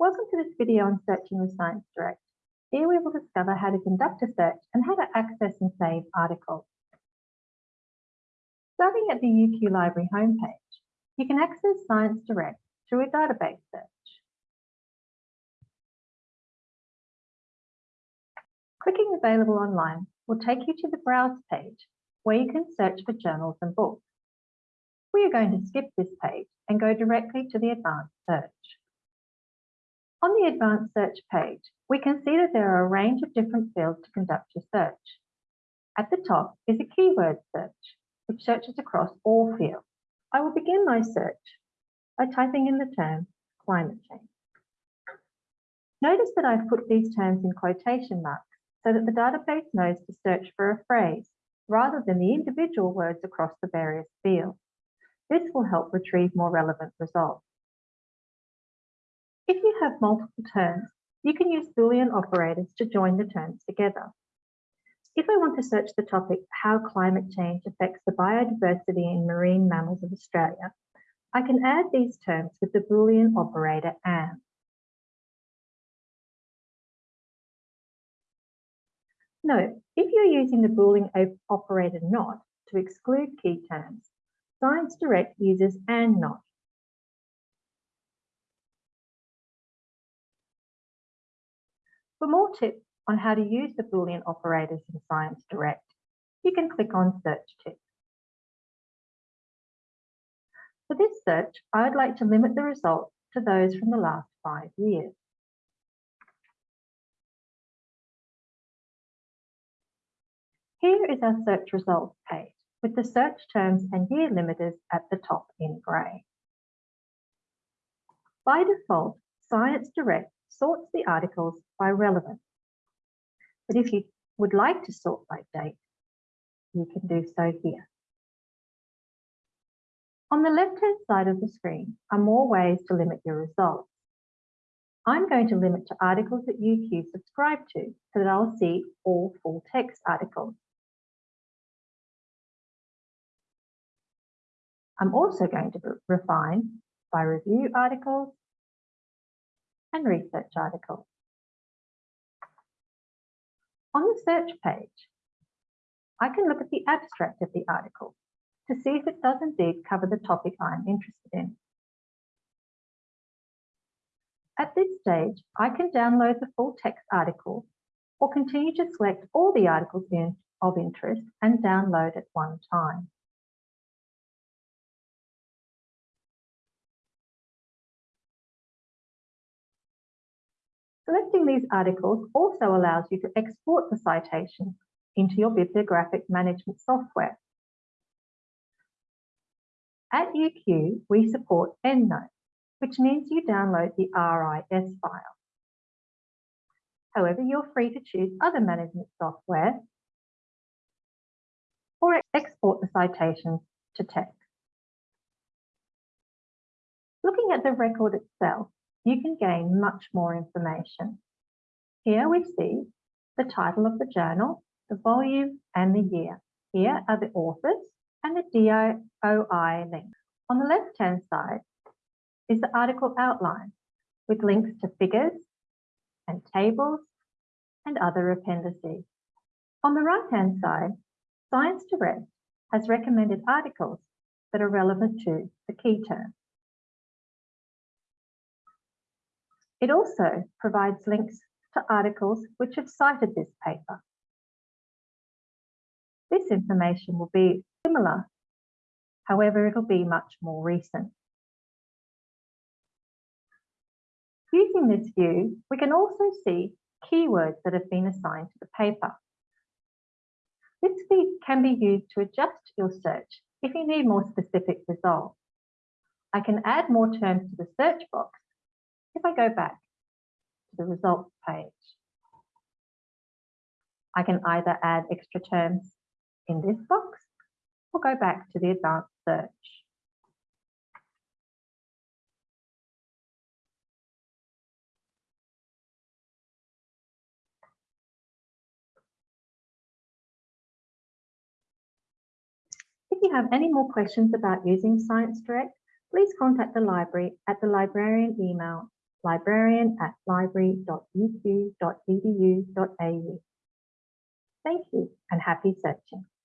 Welcome to this video on searching with Science Direct. Here we will discover how to conduct a search and how to access and save articles. Starting at the UQ Library homepage, you can access Science Direct through a database search. Clicking Available Online will take you to the Browse page where you can search for journals and books. We are going to skip this page and go directly to the Advanced Search. On the Advanced Search page, we can see that there are a range of different fields to conduct your search. At the top is a keyword search, which searches across all fields. I will begin my search by typing in the term climate change. Notice that I've put these terms in quotation marks so that the database knows to search for a phrase rather than the individual words across the various fields. This will help retrieve more relevant results. If you have multiple terms, you can use Boolean operators to join the terms together. If I want to search the topic, how climate change affects the biodiversity in marine mammals of Australia, I can add these terms with the Boolean operator AND. Note, if you're using the Boolean operator NOT to exclude key terms, Science Direct uses AND NOT. For more tips on how to use the Boolean operators in Science Direct, you can click on Search Tips. For this search, I would like to limit the results to those from the last five years. Here is our search results page with the search terms and year limiters at the top in grey. By default, Science Direct sorts the articles by relevance. But if you would like to sort by date, you can do so here. On the left-hand side of the screen are more ways to limit your results. I'm going to limit to articles that UQ subscribe to so that I'll see all full text articles. I'm also going to refine by review articles and research articles. On the search page, I can look at the abstract of the article to see if it does indeed cover the topic I'm interested in. At this stage, I can download the full text article or continue to select all the articles of interest and download at one time. Selecting these articles also allows you to export the citation into your bibliographic management software. At UQ, we support EndNote, which means you download the RIS file. However, you're free to choose other management software or export the citations to text. Looking at the record itself, you can gain much more information. Here we see the title of the journal, the volume and the year. Here are the authors and the DOI link. On the left-hand side is the article outline with links to figures and tables and other appendices. On the right-hand side, Science Direct has recommended articles that are relevant to the key term. It also provides links to articles which have cited this paper. This information will be similar, however, it'll be much more recent. Using this view, we can also see keywords that have been assigned to the paper. This can be used to adjust your search if you need more specific results. I can add more terms to the search box if I go back to the results page, I can either add extra terms in this box or go back to the advanced search. If you have any more questions about using Science Direct, please contact the library at the librarian email librarian at library.uq.edu.au. Thank you and happy searching.